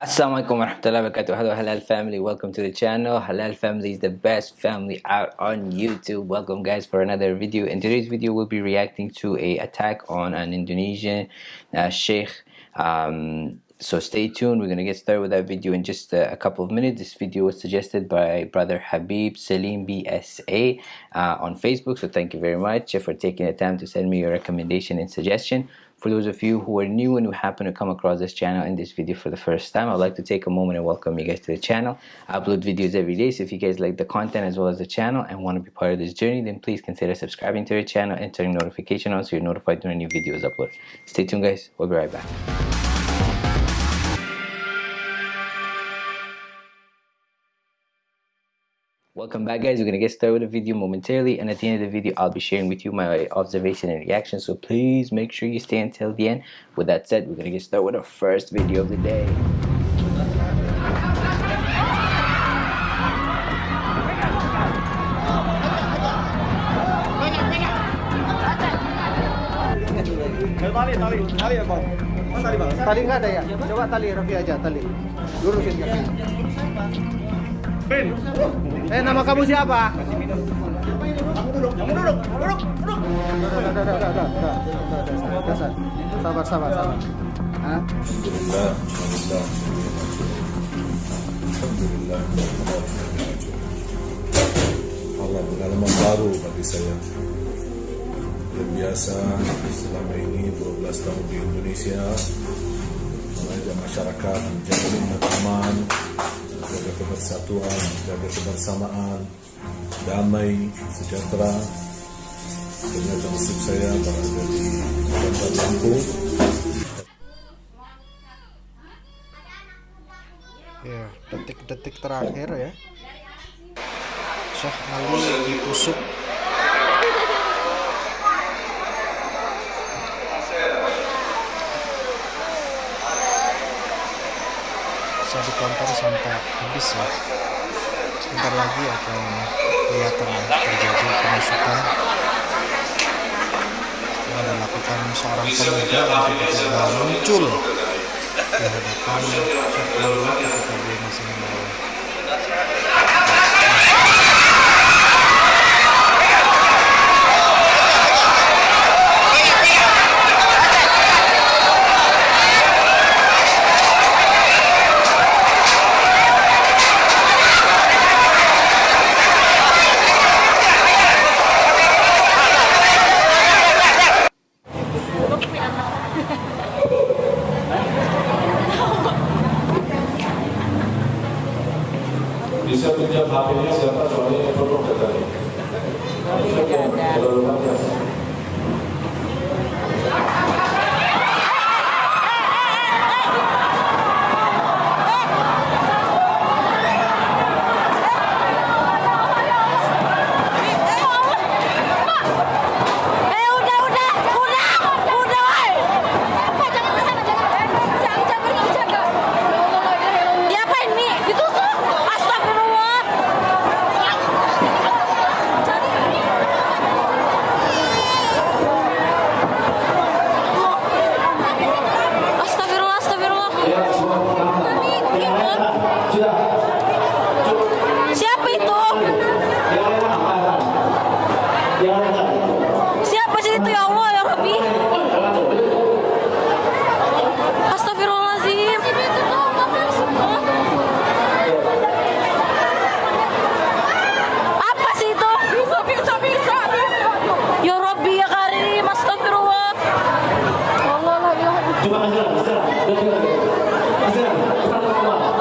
Assalamualaikum warahmatullahi wabarakatuh. Hello Halal family, welcome to the channel. Halal family is the best family out on YouTube. Welcome guys for another video. In today's video, we'll be reacting to a attack on an Indonesian uh, sheikh. Um, so stay tuned. We're gonna get started with that video in just a, a, couple of minutes. This video was suggested by brother Habib Salim BSA uh, on Facebook. So thank you very much for taking the time to send me your recommendation and suggestion. For those of you who are new and who happen to come across this channel in this video for the first time, I'd like to take a moment and welcome you guys to the channel. I upload videos every day, so if you guys like the content as well as the channel and want to be part of this journey, then please consider subscribing to the channel and turning notification on so you're notified when a new video is uploaded. Stay tuned guys, we'll be right back. Welcome back guys, we're going to get started with the video momentarily and at the end of the video I'll be sharing with you my observation and reaction so please make sure you stay until the end. With that said, we're going to get started with the first video of the day. Tali, tali, tali ya bang. Tali bang. Tali nggak ada ya? Coba tali Raffi aja tali. Lurusin kaki. Eh nama kamu siapa? Kamu duduk, kamu duduk, duduk, duduk. Sabar, sabar, sabar. Hah? Alhamdulillah, alhamdulillah. Alhamdulillah. Allah pengalaman baru bagi saya. Yang biasa selama ini 12 tahun di Indonesia mengajak masyarakat menjaga aman, menjaga kebersatuan, menjaga kebersamaan, damai, sejahtera. Ternyata nasib saya berada di Bandar Lampung. Ya, detik-detik terakhir ya. Syekh Ali ditusuk ditonton sampai habis ya. Bentar lagi akan kelihatan ya terjadi penusukan yang dilakukan seorang pemuda yang tiba-tiba muncul di hadapan Ali ketika dia masih membawa Coba Azra, Azra, ganti lagi. Azra, pesan?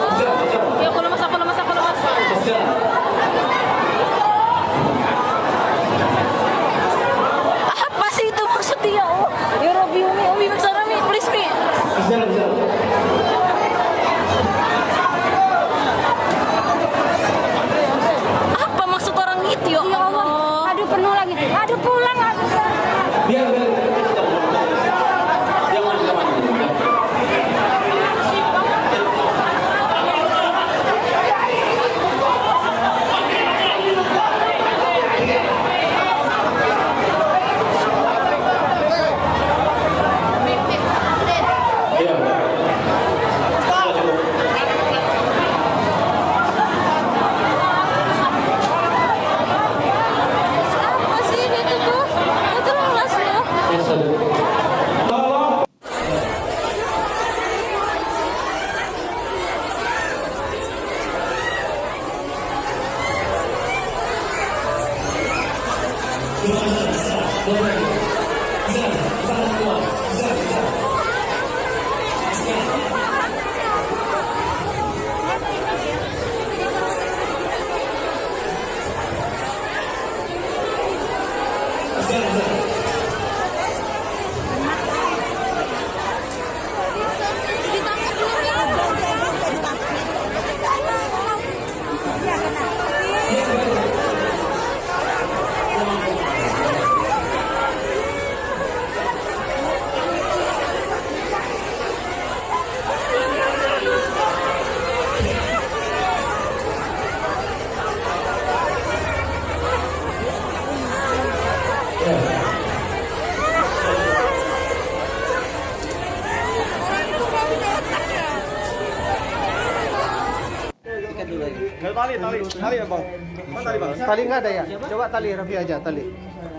Tali, tali, tali ya bang. Mana tali bang? Tali nggak ada ya? Coba tali Raffi aja tali.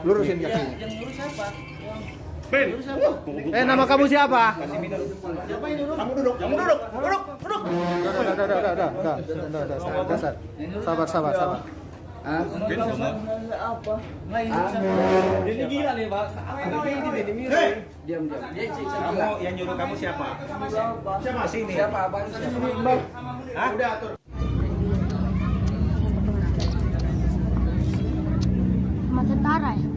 Lurusin kakinya. Ben. Eh nama kamu siapa? Kamu duduk. Kamu duduk. Duduk. Duduk. Udah, udah, udah, sabar, sabar, sabar, sabar, sabar. Ini gila nih, Pak. Diam, diam. Kamu yang nyuruh kamu siapa? Siapa sini? Siapa abang? Siapa? Hah? Udah atur. Sama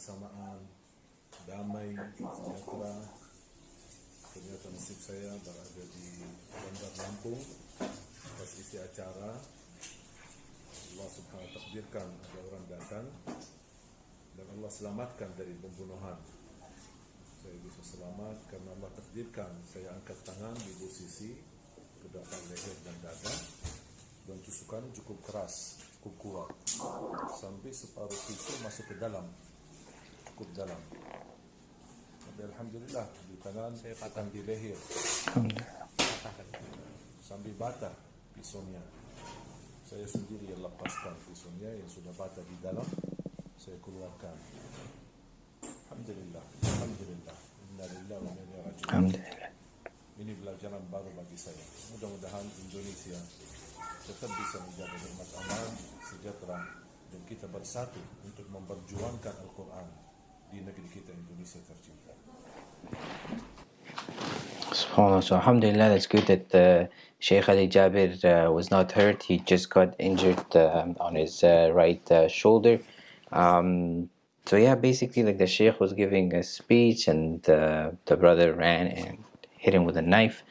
kebersamaan damai sejahtera. Ternyata nasib saya berada di Bandar Lampung atas isi acara. Allah subhanahu wa takdirkan ada orang datang dan Allah selamatkan dari pembunuhan. Saya bisa selamat karena Allah takdirkan saya angkat tangan di dua sisi leher dan dada. Dan tusukan cukup keras cukup kuat. Sampai separuh pisau masuk ke dalam cukup dalam. Tapi Alhamdulillah di tangan saya patah. di leher. Sampai batah pisaunya. Saya sendiri yang lepaskan pisaunya yang sudah batah di dalam. Saya keluarkan. Alhamdulillah Alhamdulillah. Inna lillahi wa inna ilaihi Alhamdulillah. ini pelajaran baru bagi saya. Mudah-mudahan Indonesia tetap bisa menjaga nikmat aman sejahtera dan kita bersatu untuk memperjuangkan Al-Quran di negeri kita Indonesia tercinta SubhanAllah. So, Alhamdulillah, that's good that uh, Sheikh Ali Jaber uh, was not hurt. He just got injured um on his uh, right uh, shoulder. Um, so, yeah, basically, like the Sheikh was giving a speech, and uh, the brother ran and hit him with a knife.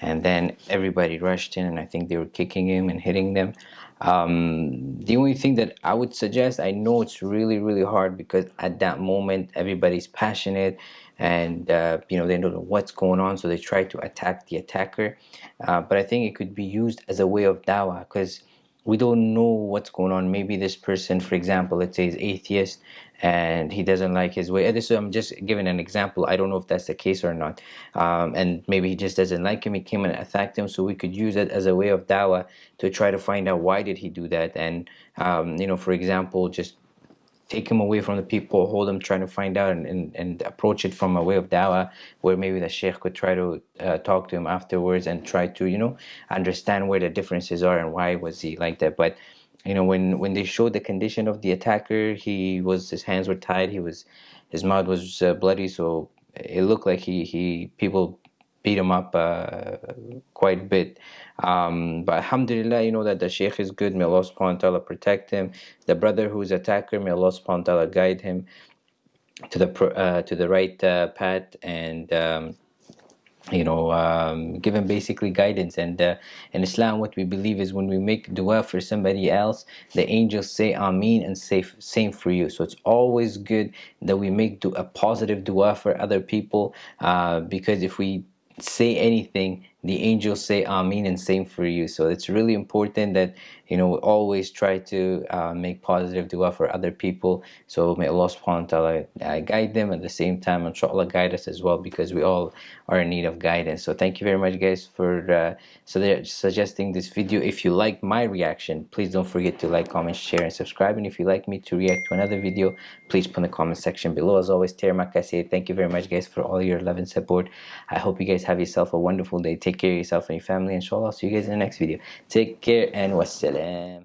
And then everybody rushed in, and I think they were kicking him and hitting them. Um, the only thing that I would suggest, I know it's really, really hard because at that moment everybody's passionate and uh, you know they don't know what's going on, so they try to attack the attacker. Uh, but I think it could be used as a way of dawah because we don't know what's going on. Maybe this person, for example, let's say is atheist and he doesn't like his way. This I'm just giving an example. I don't know if that's the case or not. Um, and maybe he just doesn't like him. He came and attacked him. So we could use it as a way of dawah to try to find out why did he do that. And um, you know, for example, just take him away from the people, hold him, trying to find out and, and, and approach it from a way of dawah where maybe the sheikh could try to uh, talk to him afterwards and try to, you know, understand where the differences are and why was he like that. But, you know, when, when they showed the condition of the attacker, he was, his hands were tied, he was, his mouth was uh, bloody, so it looked like he, he, people beat him up uh, quite a bit. Um, but alhamdulillah, you know that the sheikh is good. May Allah subhanahu wa ta'ala protect him. The brother who's attacker, may Allah subhanahu wa ta'ala guide him to the uh, to the right uh, path and um, you know um, give him basically guidance and uh, in islam what we believe is when we make dua for somebody else the angels say ameen and say same for you so it's always good that we make a positive dua for other people uh, because if we say anything the angels say ameen and same for you. So it's really important that you know we always try to uh, make positive dua for other people. So may allah subhanahu wa ta'ala uh, guide them at the same time. Inshallah guide us as well because we all are in need of guidance. So thank you very much guys for uh, so suggesting this video. If you like my reaction please don't forget to like comment share and subscribe. And if you like me to react to another video please put in the comment section below. As always Terima kasih. thank you very much guys for all your love and support. I hope you guys have yourself a wonderful day take care of yourself and your family inshallah see you guys in the next video. Take care and wassalam